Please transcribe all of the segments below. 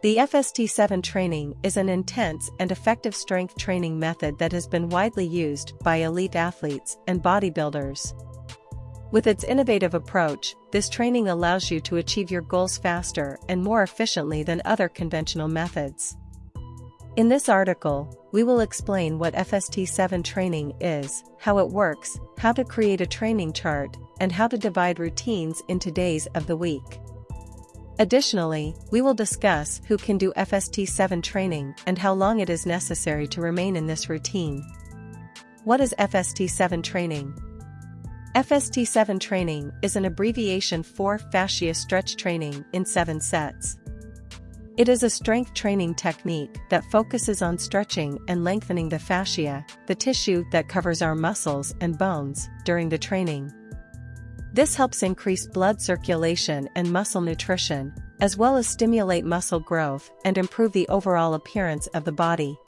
The FST7 training is an intense and effective strength training method that has been widely used by elite athletes and bodybuilders. With its innovative approach, this training allows you to achieve your goals faster and more efficiently than other conventional methods. In this article, we will explain what FST7 training is, how it works, how to create a training chart, and how to divide routines into days of the week. Additionally, we will discuss who can do FST7 training and how long it is necessary to remain in this routine. What is FST7 training? FST7 training is an abbreviation for fascia stretch training in 7 sets. It is a strength training technique that focuses on stretching and lengthening the fascia, the tissue that covers our muscles and bones, during the training. This helps increase blood circulation and muscle nutrition, as well as stimulate muscle growth and improve the overall appearance of the body.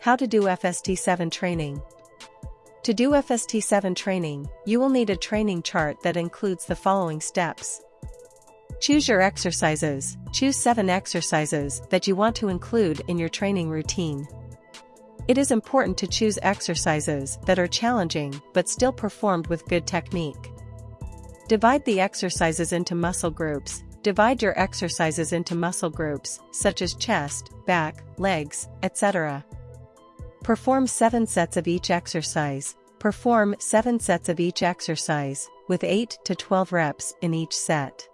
How to do FST7 training. To do FST7 training, you will need a training chart that includes the following steps. Choose your exercises, choose 7 exercises that you want to include in your training routine. It is important to choose exercises that are challenging but still performed with good technique. Divide the exercises into muscle groups. Divide your exercises into muscle groups, such as chest, back, legs, etc. Perform 7 sets of each exercise. Perform 7 sets of each exercise, with 8 to 12 reps in each set.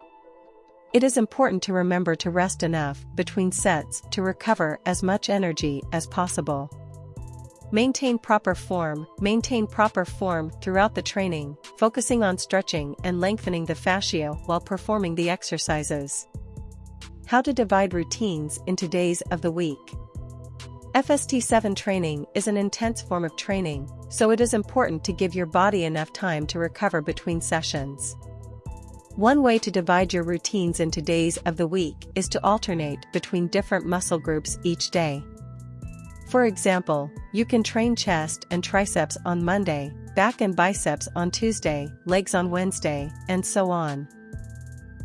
It is important to remember to rest enough between sets to recover as much energy as possible. Maintain proper form, maintain proper form throughout the training, focusing on stretching and lengthening the fascia while performing the exercises. How to divide routines into days of the week. FST7 training is an intense form of training, so it is important to give your body enough time to recover between sessions. One way to divide your routines into days of the week is to alternate between different muscle groups each day. For example, you can train chest and triceps on Monday, back and biceps on Tuesday, legs on Wednesday, and so on.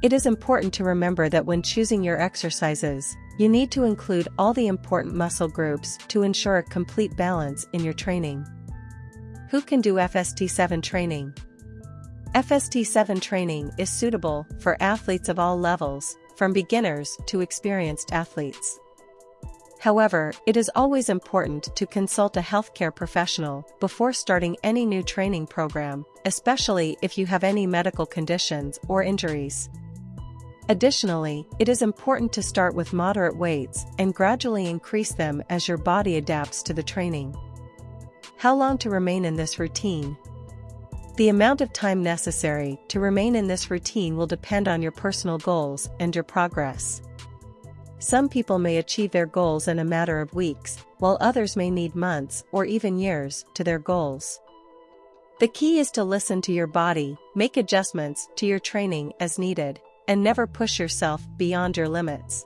It is important to remember that when choosing your exercises, you need to include all the important muscle groups to ensure a complete balance in your training. Who can do FST7 training? FST7 training is suitable for athletes of all levels, from beginners to experienced athletes. However, it is always important to consult a healthcare professional before starting any new training program, especially if you have any medical conditions or injuries. Additionally, it is important to start with moderate weights and gradually increase them as your body adapts to the training. How long to remain in this routine? The amount of time necessary to remain in this routine will depend on your personal goals and your progress. Some people may achieve their goals in a matter of weeks, while others may need months or even years to their goals. The key is to listen to your body, make adjustments to your training as needed, and never push yourself beyond your limits.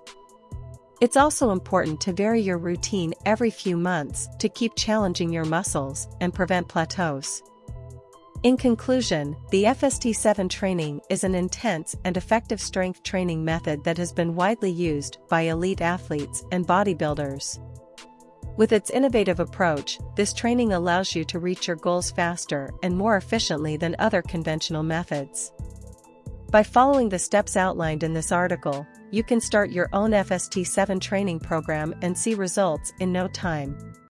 It's also important to vary your routine every few months to keep challenging your muscles and prevent plateaus. In conclusion, the FST7 training is an intense and effective strength training method that has been widely used by elite athletes and bodybuilders. With its innovative approach, this training allows you to reach your goals faster and more efficiently than other conventional methods. By following the steps outlined in this article, you can start your own FST7 training program and see results in no time.